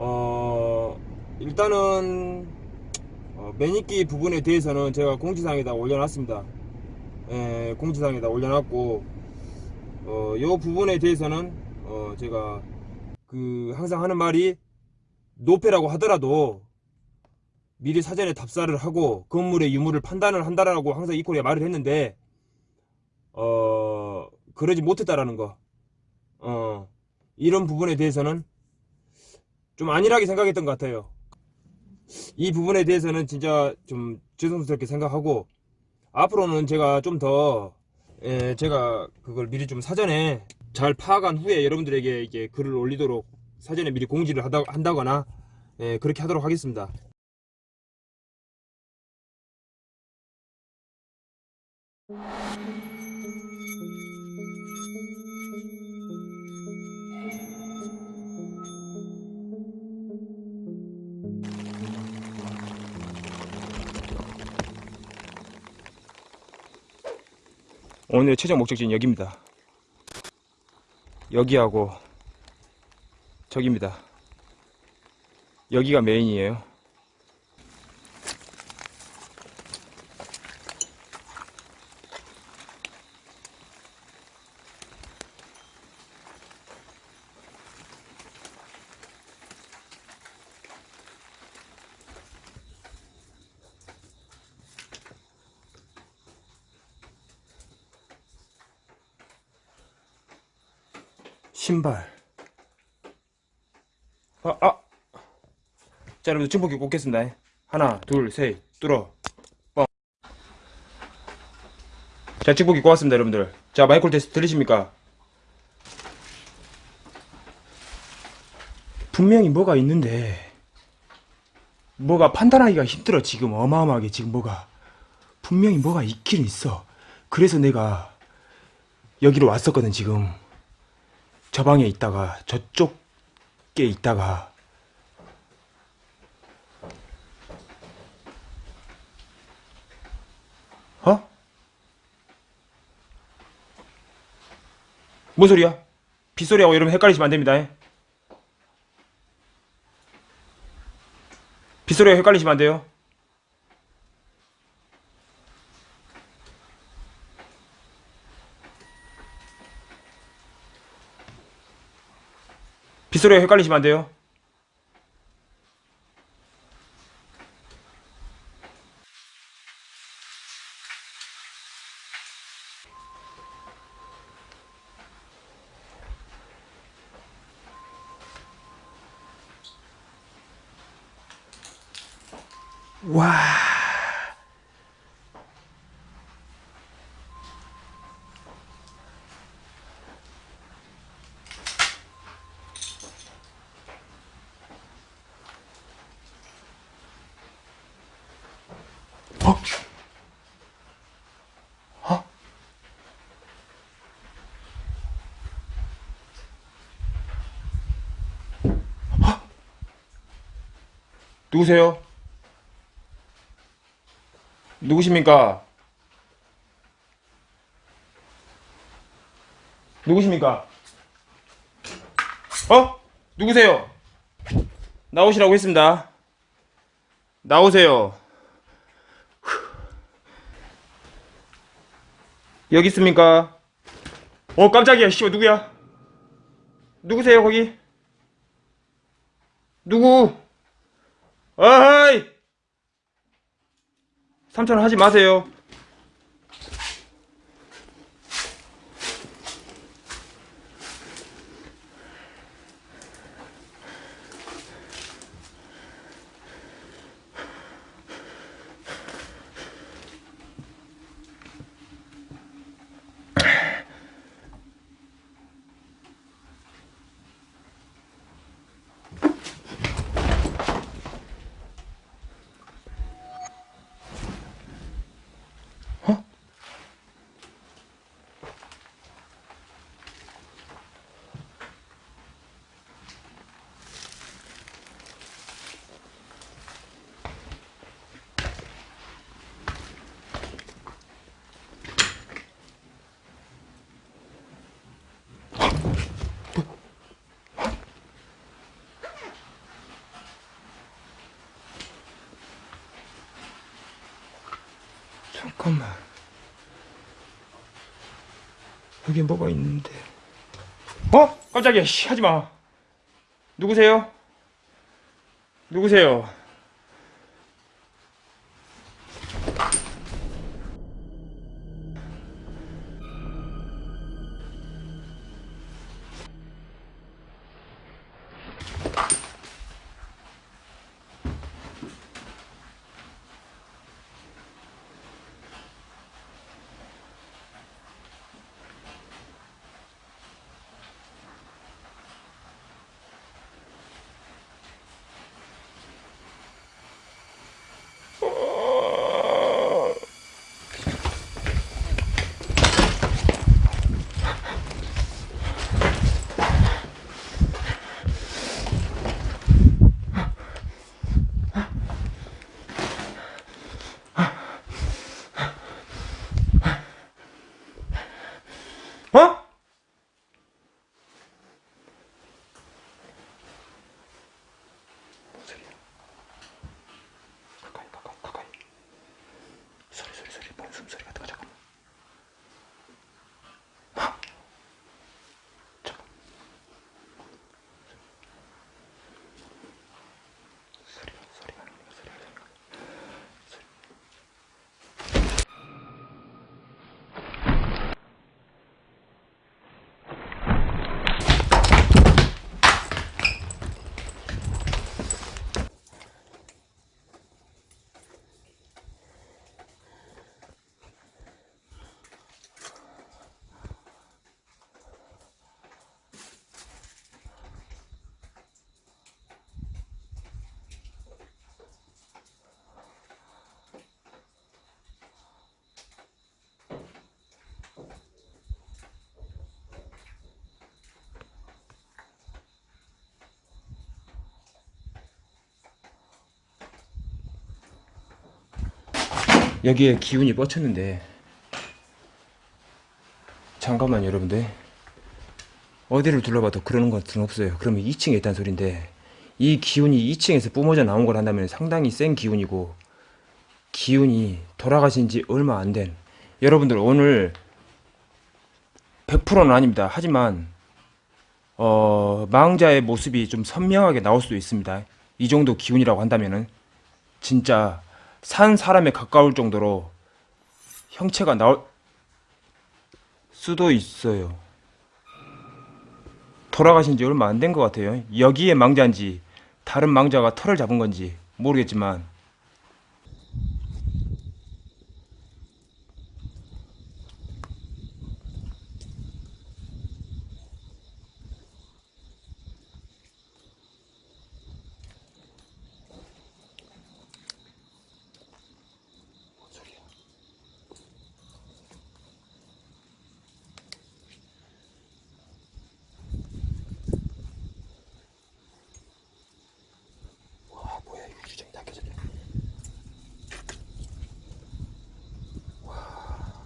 어, 일단은 어, 매니기 부분에 대해서는 제가 공지사항에다 올려놨습니다. 예, 공지사항에다 올려놨고 어, 요 부분에 대해서는 어, 제가 그 항상 하는 말이 노페라고 하더라도 미리 사전에 답사를 하고 건물의 유무를 판단을 한다라고 항상 이코리아 말을 했는데 어 그러지 못했다라는 거. 어 이런 부분에 대해서는 좀 안일하게 생각했던 것 같아요. 이 부분에 대해서는 진짜 좀 죄송스럽게 생각하고 앞으로는 제가 좀더 예, 제가 그걸 미리 좀 사전에 잘 파악한 후에 여러분들에게 이게 글을 올리도록 사전에 미리 공지를 하다, 한다거나 예, 그렇게 하도록 하겠습니다. 오늘의 최종 목적지는 여기입니다. 여기하고 저기입니다. 여기가 메인이에요. 신발. 아, 아. 자, 여러분들 증폭기 꽂겠습니다. 하나, 둘, 셋, 뚫어. 뻥. 자, 증폭기 꽂았습니다, 여러분들. 자, 마이크로 테스트 들리십니까? 분명히 뭐가 있는데, 뭐가 판단하기가 힘들어, 지금. 어마어마하게, 지금 뭐가. 분명히 뭐가 있기는 있어. 그래서 내가 여기로 왔었거든, 지금. 저 방에 있다가 저쪽에 있다가 어? 뭔 소리야? 빗소리하고 여러분 헷갈리시면 안됩니다 빗소리하고 헷갈리시면 안돼요 빗소리가 헷갈리시면 안 돼요. 와. 누구세요? 누구십니까? 누구십니까? 어? 누구세요? 나오시라고 했습니다. 나오세요. 여기 있습니까? 어 깜짝이야 씨발 누구야? 누구세요 거기? 누구? 어이! 삼촌 하지 마세요 잠깐만. 여기 뭐가 있는데. 어? 깜짝이야. 씨, 하지 마. 누구세요? 누구세요? 여기에 기운이 뻗쳤는데. 잠깐만 여러분들. 어디를 둘러봐도 그러는 것은 없어요. 그러면 2층에 있다는 소린데 이 기운이 2층에서 뿜어져 나온 걸 한다면 상당히 센 기운이고 기운이 돌아가신 지 얼마 안 된. 여러분들 오늘 100%는 아닙니다. 하지만 어, 망자의 모습이 좀 선명하게 나올 수도 있습니다. 이 정도 기운이라고 한다면은 진짜 산 사람에 가까울 정도로 형체가 나올 수도 있어요. 돌아가신 지 얼마 안 된 것 같아요. 여기에 망자인지 다른 망자가 털을 잡은 건지 모르겠지만 와 뭐야 이거 유리창이 다 깨졌네. 와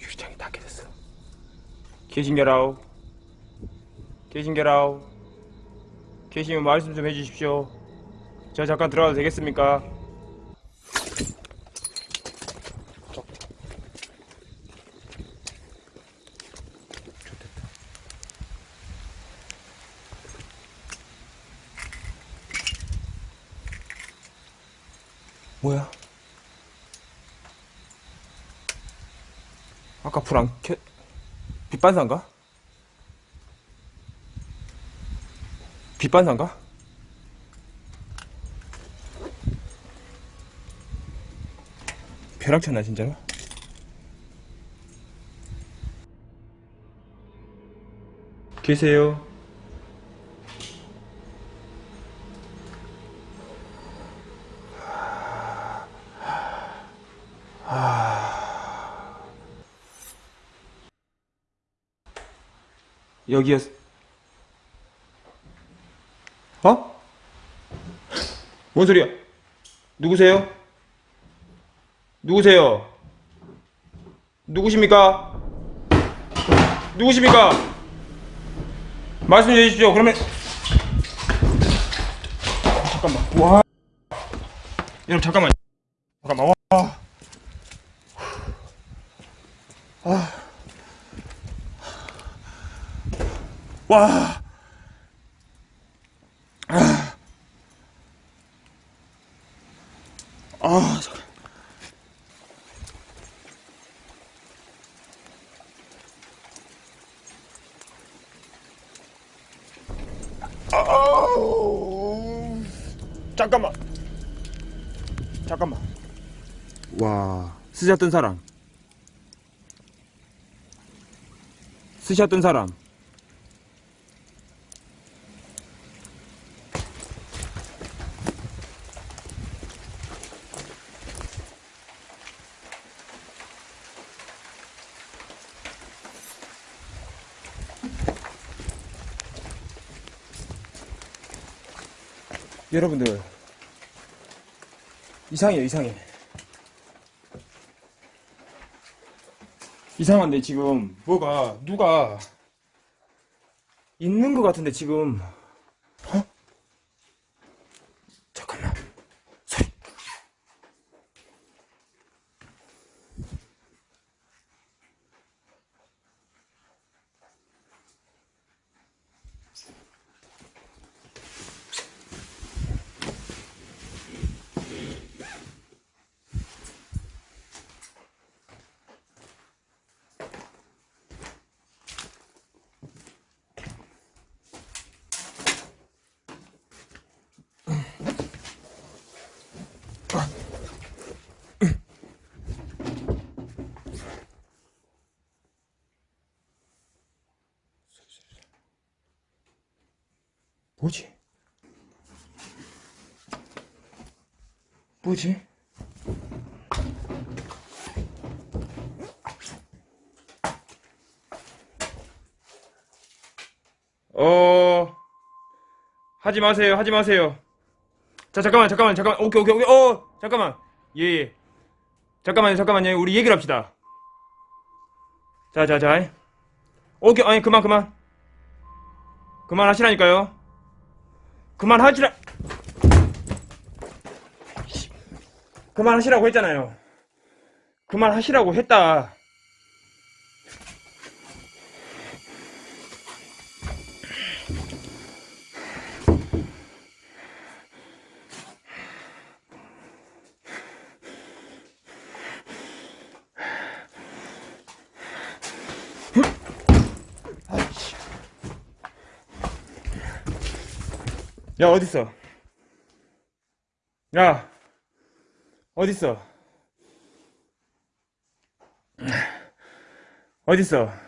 유리창이 다 깨졌어. 계신 게라우 계신 게라우 계시면 말씀 좀 해주십시오. 저 잠깐 들어가도 되겠습니까? 뭐야? 아까 불안 켜... 빛반사인가? 빛반사인가? 벼락쳤나 진짜로? 계세요? 여기였... 어? 뭔 소리야? 누구세요? 누구세요? 누구십니까? 누구십니까? 말씀해 주십시오. 그러면 잠깐만. 와. 여러분 잠깐만 잠깐만 와 아. 와. 아. 아. 아우. 잠깐만. 잠깐만. 와, 쓰셨던 사람. 쓰셨던 사람. 여러분들 이상해요 이상해. 이상한데 지금 뭐가 누가 있는 것 같은데 지금 뭐지? 뭐지? 어 하지 마세요 하지 마세요. 자 잠깐만 잠깐만 잠깐만. 오케이 오케이 오케이. 어 잠깐만. 예예. 예. 잠깐만요 잠깐만요. 우리 얘기를 합시다. 자자자. 오케이 아니 그만 그만. 그만 하시라니까요 그만하시라. 그만하시라고 했잖아요. 그만하시라고 했다 야 어딨어? 야 어딨어? 어딨어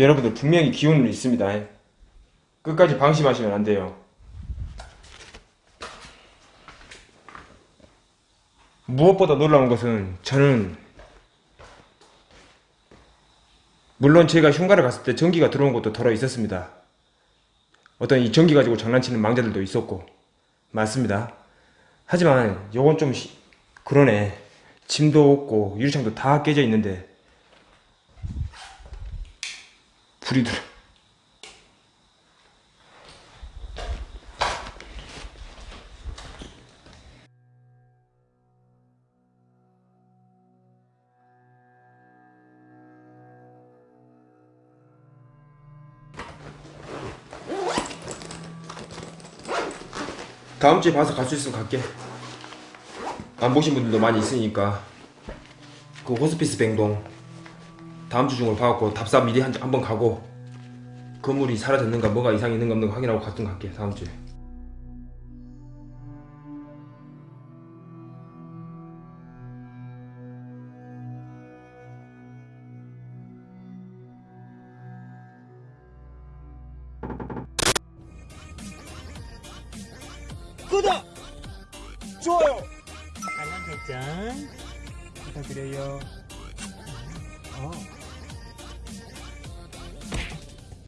여러분들 분명히 기운은 있습니다 끝까지 방심하시면 안 돼요 무엇보다 놀라운 것은 저는 물론 제가 흉가를 갔을 때 전기가 들어온 것도 덜어 있었습니다. 어떤 이 전기 가지고 장난치는 망자들도 있었고 맞습니다. 하지만 요건 좀 시- 그러네. 짐도 없고 유리창도 다 깨져 있는데 불이 들어. 다음 주에 봐서 갈 수 있으면 갈게. 안 보신 분들도 많이 있으니까 그 호스피스 뱅동 다음 주 중으로 봐갖고 답사 미리 한번 가고 건물이 사라졌는가 뭐가 이상이 있는가 없는가 확인하고 갔든 갈게 다음 주에.